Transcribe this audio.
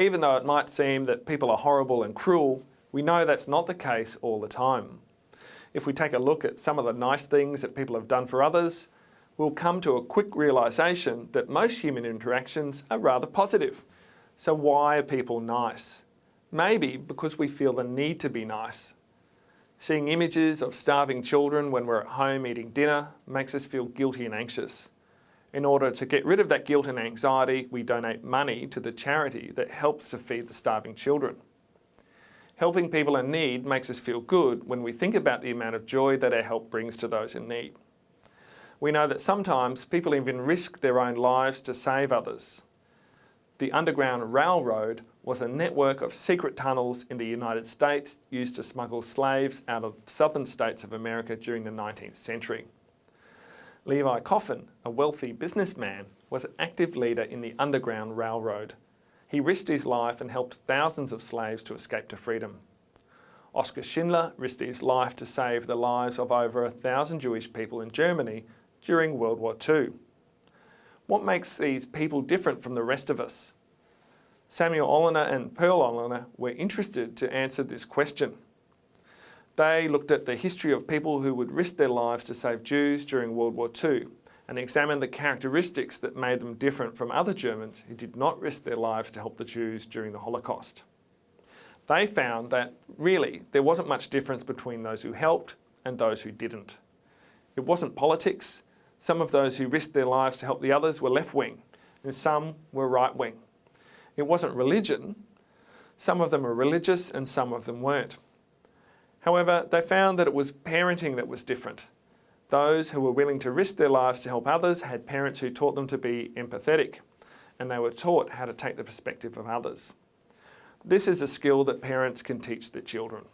Even though it might seem that people are horrible and cruel, we know that's not the case all the time. If we take a look at some of the nice things that people have done for others, we'll come to a quick realisation that most human interactions are rather positive. So why are people nice? Maybe because we feel the need to be nice. Seeing images of starving children when we're at home eating dinner makes us feel guilty and anxious. In order to get rid of that guilt and anxiety, we donate money to the charity that helps to feed the starving children. Helping people in need makes us feel good when we think about the amount of joy that our help brings to those in need. We know that sometimes people even risk their own lives to save others. The Underground Railroad was a network of secret tunnels in the United States used to smuggle slaves out of southern states of America during the 19th century. Levi Coffin, a wealthy businessman, was an active leader in the Underground Railroad. He risked his life and helped thousands of slaves to escape to freedom. Oskar Schindler risked his life to save the lives of over a thousand Jewish people in Germany during World War II. What makes these people different from the rest of us? Samuel Oliner and Pearl Oliner were interested to answer this question. They looked at the history of people who would risk their lives to save Jews during World War II and examined the characteristics that made them different from other Germans who did not risk their lives to help the Jews during the Holocaust. They found that really there wasn't much difference between those who helped and those who didn't. It wasn't politics. Some of those who risked their lives to help the others were left-wing and some were right-wing. It wasn't religion. Some of them were religious and some of them weren't. However, they found that it was parenting that was different. Those who were willing to risk their lives to help others had parents who taught them to be empathetic and they were taught how to take the perspective of others. This is a skill that parents can teach their children.